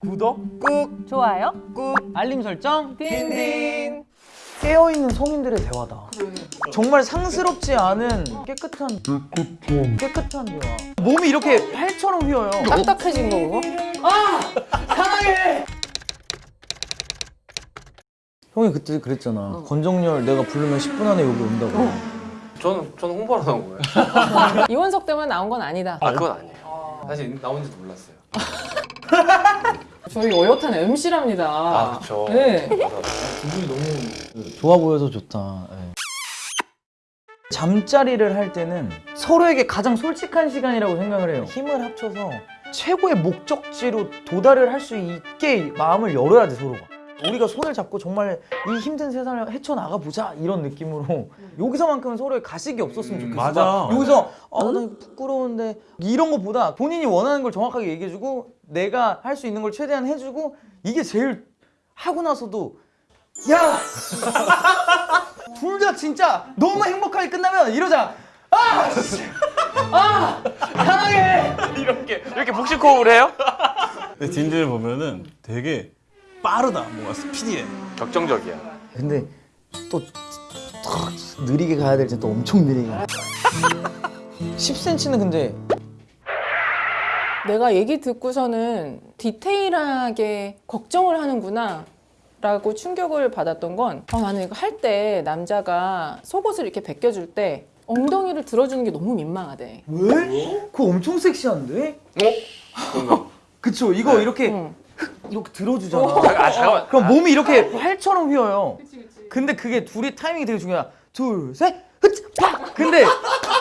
구독 꾹. 좋아요? 꾹. 알림 설정. 딘딘. 깨어있는 성인들의 대화다. 정말 상스럽지 않은 깨끗한 깨끗한. 대화. 몸이 이렇게 팔처럼 휘어요. 딱딱해진 거 그거? 사랑해 형이 그때 그랬잖아. 권정열 내가 부르면 10분 안에 여기 온다고. 저는 저는 홍보하러 나온 거예요. 이원석 때문에 나온 건 아니다. 아 그건 아니에요. 사실 나온 지도 몰랐어요. 저희 어엿한 MC랍니다. 아 그렇죠. 네. 맞아. 좋아 보여서 좋다 예. 잠자리를 할 때는 서로에게 가장 솔직한 시간이라고 생각을 해요 힘을 합쳐서 최고의 목적지로 도달을 할 수 있게 마음을 열어야 돼 서로가 우리가 손을 잡고 정말 이 힘든 세상을 헤쳐나가 보자 이런 느낌으로 여기서만큼은 서로의 가식이 없었으면 좋겠어 맞아. 막 여기서 아나 부끄러운데 이런 것보다 본인이 원하는 걸 정확하게 얘기해주고 내가 할 수 있는 걸 최대한 해주고 이게 제일 하고 나서도 야! 둘 다 진짜 너무 행복하게 끝나면 이러자 아! 씨! 아! 사랑해! 이렇게 이렇게 복식호흡을 해요? 근데 딘딘을 보면은 되게 빠르다 뭔가 스피디해 격정적이야. 근데 또탁 느리게 가야 될 때 또 엄청 느리게 10cm는 근데 내가 얘기 듣고서는 디테일하게 걱정을 하는구나. 라고 충격을 받았던 건 어, 나는 이거 할 때 남자가 속옷을 이렇게 벗겨줄 때 엉덩이를 들어주는 게 너무 민망하대. 왜? 그거 엄청 섹시한데? 어? 그쵸 이거 이렇게 응. 이렇게 들어주잖아 아 잠깐만. 그럼 몸이 이렇게 활처럼 휘어요. 근데 그게 둘이 타이밍이 되게 중요하다. 둘, 셋, 흐치, 팍! 근데,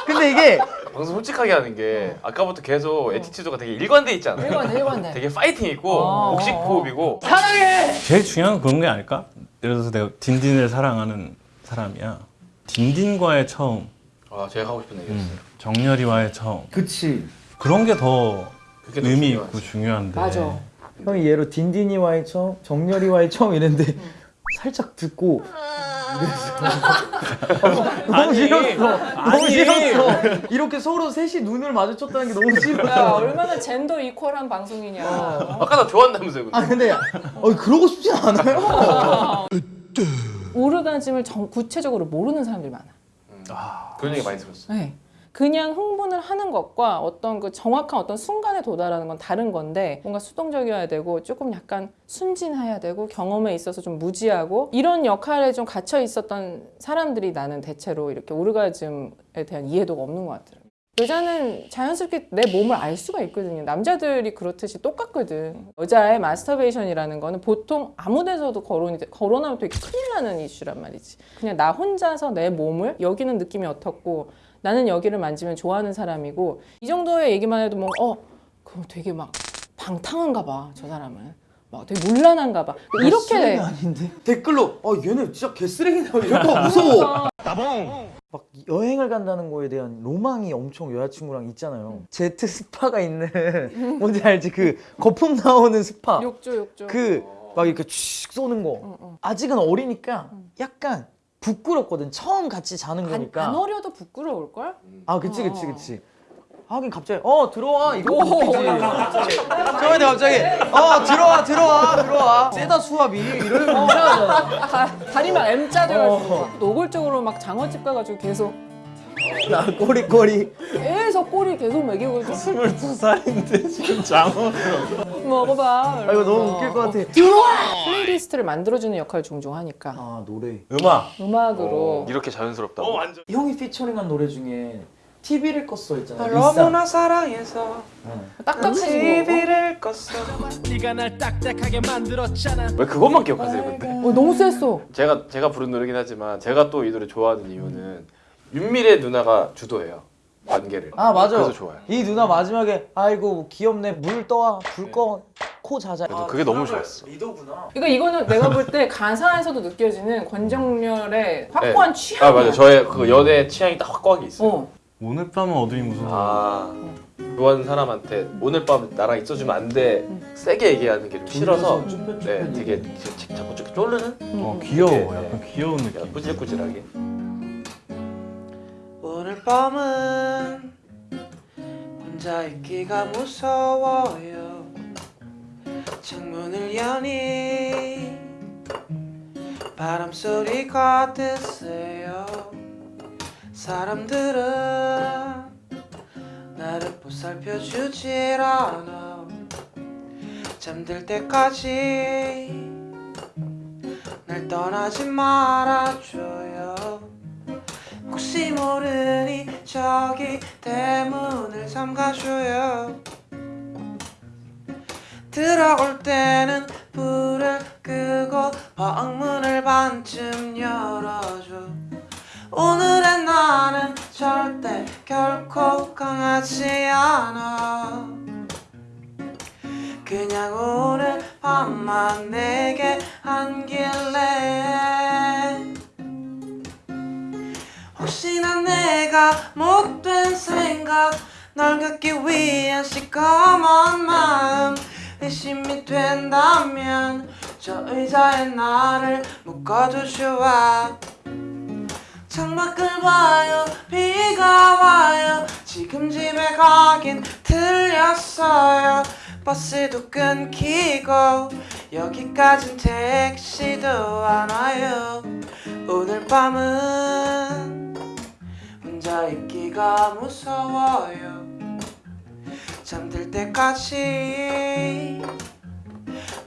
근데 이게 방송 솔직하게 하는 게 아까부터 계속 attitude가 되게 일관돼 있잖아요. 일관돼, 일관돼. 되게 파이팅 있고 어, 복식 호흡이고 사랑해! 제일 중요한 건 그런 게 아닐까? 예를 들어서 내가 딘딘을 사랑하는 사람이야 딘딘과의 처음 아 제가 하고 싶은 얘기였어요. 음, 정열이와의 처음 그치. 그런 게 더 의미. 있고 중요한데 맞아. 형이 얘로 딘딘이와의 처음, 정렬이와의 처음 이랬는데 살짝 듣고 이랬어. 너무 싫었어. 너무. 싫었어. 이렇게 서로 셋이 눈을 마주쳤다는 게 너무 야, 싫었어. 얼마나 젠더 이퀄한 방송이냐. 아까 나 좋아한다면서요 근데. 아 근데 어, 그러고 싶진 않아요. 오르가즘을 정- 구체적으로 모르는 사람들이 많아. 그런 얘기 많이 들었어. 네. 그냥 흥분을 하는 것과 어떤 그 정확한 어떤 순간에 도달하는 건 다른 건데 뭔가 수동적이어야 되고 조금 약간 순진해야 되고 경험에 있어서 좀 무지하고 이런 역할에 좀 갇혀 있었던 사람들이 나는 대체로 이렇게 오르가즘에 대한 이해도가 없는 것 같더라고요. 여자는 자연스럽게 내 몸을 알 수가 있거든요. 남자들이 그렇듯이 똑같거든. 여자의 마스터베이션이라는 거는 보통 아무 데서도 거론이 돼. 거론하면 되게 큰일 나는 이슈란 말이지. 그냥 나 혼자서 내 몸을 여기는 느낌이 어떻고 나는 여기를 만지면 좋아하는 사람이고 이 정도의 얘기만 해도 뭐 어, 그럼 되게 막 방탕한가 봐. 저 사람은. 막 되게 문란한가 봐. 쓰레기 이렇게 아닌데 댓글로 어 얘네 진짜 개쓰레기네 이럴까 무서워 막 여행을 간다는 거에 대한 로망이 엄청 여자친구랑 있잖아요 제트 스파가 있는 뭔지 알지 그 거품 나오는 스파 욕조 욕조. 그 막 이렇게 쭉 쏘는 거 응, 응. 아직은 어리니까 약간 부끄럽거든. 처음 같이 자는 안, 거니까. 안 어려도 부끄러울 걸? 아 그치 그치 어. 그치. 하긴 갑자기 어 들어와 이거 저한테 갑자기 어 들어와 들어와 들어와. 세다 수압이 이러면 이상하잖아 다, 다리 막 M자 돼가지고 어. 노골적으로 막 장어집 가가지고 계속. 나 꼬리꼬리 계속 꼬리 계속 먹이고 있고 22살인데 지금 장어 먹어봐. 아 이거 너무 웃길 것 같아. playlist를 만들어주는 역할을 종종 하니까. 아 노래. 음악. 음악으로. 이렇게 자연스럽다고. 완전. 형이 featuring한 노래 중에 TV를 껐어 있잖아. 너무나 사랑해서 딱딱해지고 TV를 껐어. 네가 날 딱딱하게 만들었잖아. 왜 그것만 기억하세요 근데? 어, 너무 셌어. 제가 제가 부른 노래긴 하지만 제가 또 이 노래 좋아하는 이유는 윤미래 누나가 주도해요 관계를. 아 맞아 그래서 좋아요. 이 누나 마지막에 아이고 귀엽네. 물 떠와. 불 꺼. 코 자자 그래도 그게 너무 좋았어. 리더구나. 그러니까 이거는 내가 볼 때 가사에서도 느껴지는 권정열의 확고한 네. 취향이야. 아 맞아 저의 그 연애 취향이 딱 확고하게 있어요. 어. 오늘 밤은 어둠이 무서워 아. 좋아하는 사람한테 오늘 밤 나랑 있어주면 안 돼. 세게 얘기하는 게 좀 싫어서. 네 되게 자- 자꾸 쭉 쫄르는? 어, 귀여워. 네. 약간 귀여운 느낌. 꾸질꾸질하게. 오늘 밤은 혼자 있기가 무서워요. 창문을 여니 바람소리 같으세요. 사람들은 나를 보살펴주질 않아. 잠들 때까지 날 떠나지 말아줘요 모르니 저기 대문을 잠가줘요 들어올 때는 불을 끄고 방문을 반쯤 열어줘. 오늘의 나는 절대 결코 강하지 않아. 그냥 오늘 밤만 내게 안길 널 갖기 위한 시커먼 마음 의심이 된다면 저 의자에 나를 좋아 창밖을 봐요 비가 와요. 지금 집에 가긴 틀렸어요. 버스도 끊기고 여기까진 택시도 안 와요. 오늘 밤은 혼자 있기가 무서워요 잠들 때까지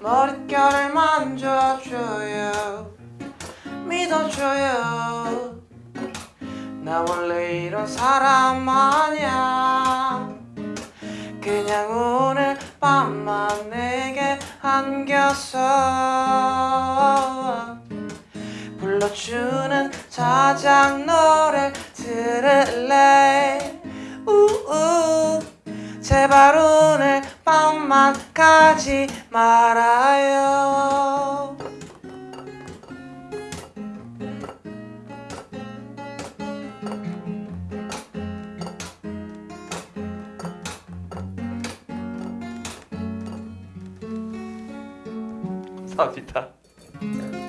머릿결을 만져줘요. 믿어줘요. 나 원래 이런 사람 아니야. 그냥 오늘 밤만 내게 안겨서 불러주는 자작 노래 들을래 제발 오늘 밤만 가지 말아요 감사합니다.